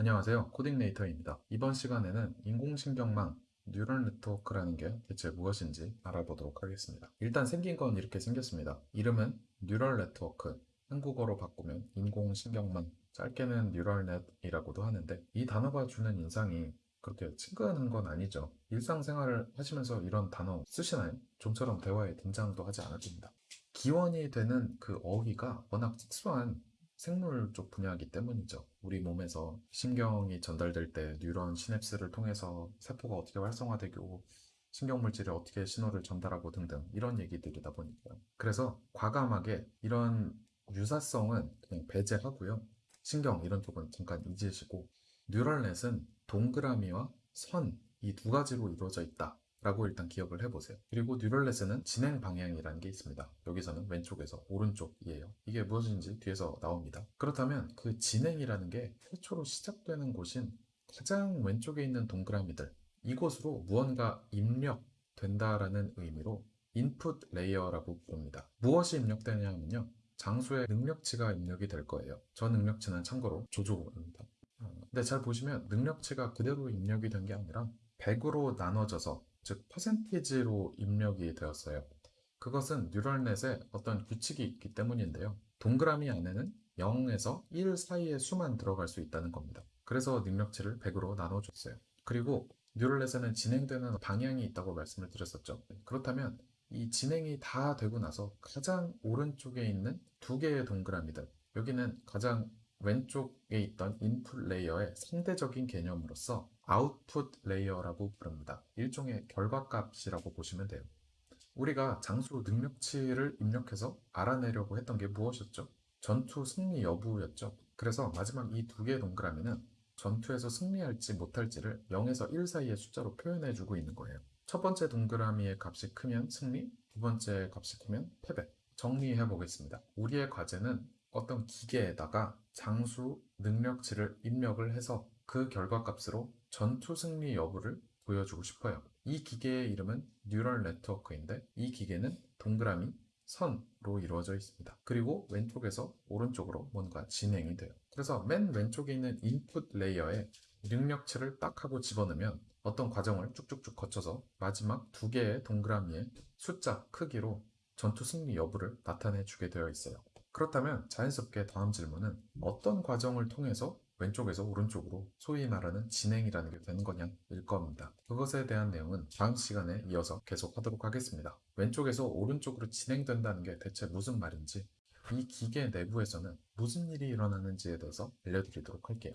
안녕하세요. 코딩네이터입니다. 이번 시간에는 인공신경망 neural network라는 게 대체 무엇인지 알아보도록 하겠습니다. 일단 생긴 건 이렇게 생겼습니다. 이름은 neural network, 한국어로 바꾸면 인공신경망, 짧게는 neural net이라고도 하는데 이 단어가 주는 인상이 그렇게 친근한 건 아니죠. 일상생활을 하시면서 이런 단어 쓰시나요? 좀처럼 대화에 등장도 하지 않았습니다. 기원이 되는 그 어휘가 워낙 특수한 생물 쪽 분야이기 때문이죠. 우리 몸에서 신경이 전달될 때 뉴런 시냅스를 통해서 세포가 어떻게 활성화되고 신경물질이 어떻게 신호를 전달하고 등등 이런 얘기들이다 보니까요. 그래서 과감하게 이런 유사성은 그냥 배제하고요. 신경 이런 쪽은 잠깐 잊으시고 뉴럴넷은 동그라미와 선 이 두 가지로 이루어져 있다. 라고 일단 기억을 해보세요. 그리고 뉴럴넷에는 진행 방향이라는 게 있습니다. 여기서는 왼쪽에서 오른쪽이에요. 이게 무엇인지 뒤에서 나옵니다. 그렇다면 그 진행이라는 게 최초로 시작되는 곳인 가장 왼쪽에 있는 동그라미들 이곳으로 무언가 입력된다라는 의미로 input layer라고 부릅니다. 무엇이 입력되냐 하면요. 장수의 능력치가 입력이 될 거예요. 저 능력치는 참고로 조조입니다. 어, 근데 잘 보시면 능력치가 그대로 입력이 된 게 아니라 100으로 나눠져서 즉 퍼센티지로 입력이 되었어요. 그것은 neural net에 어떤 규칙이 있기 때문인데요. 동그라미 안에는 0에서 1 사이의 수만 들어갈 수 있다는 겁니다. 그래서 능력치를 100으로 나눠줬어요. 그리고 neural net에는 진행되는 방향이 있다고 말씀을 드렸었죠. 그렇다면 이 진행이 다 되고 나서 가장 오른쪽에 있는 두 개의 동그라미들 여기는 가장 왼쪽에 있던 input layer의 상대적인 개념으로서 output layer라고 부릅니다. 일종의 결과값이라고 보시면 돼요. 우리가 장수 능력치를 입력해서 알아내려고 했던 게 무엇이었죠? 전투 승리 여부였죠. 그래서 마지막 이 두 개의 동그라미는 전투에서 승리할지 못할지를 0에서 1 사이의 숫자로 표현해주고 있는 거예요. 첫 번째 동그라미의 값이 크면 승리, 두 번째 값이 크면 패배. 정리해 보겠습니다. 우리의 과제는 어떤 기계에다가 장수 능력치를 입력을 해서 그 결과값으로 전투 승리 여부를 보여주고 싶어요. 이 기계의 이름은 neural network인데 이 기계는 동그라미, 선으로 이루어져 있습니다. 그리고 왼쪽에서 오른쪽으로 뭔가 진행이 돼요. 그래서 맨 왼쪽에 있는 인풋 레이어에 능력치를 딱 하고 집어넣으면 어떤 과정을 쭉쭉쭉 거쳐서 마지막 두 개의 동그라미의 숫자 크기로 전투 승리 여부를 나타내 주게 되어 있어요. 그렇다면 자연스럽게 다음 질문은 어떤 과정을 통해서 왼쪽에서 오른쪽으로 소위 말하는 진행이라는 게 되는 거냐일 겁니다. 그것에 대한 내용은 다음 시간에 이어서 계속 하도록 하겠습니다. 왼쪽에서 오른쪽으로 진행된다는 게 대체 무슨 말인지 이 기계 내부에서는 무슨 일이 일어나는지에 대해서 알려드리도록 할게요.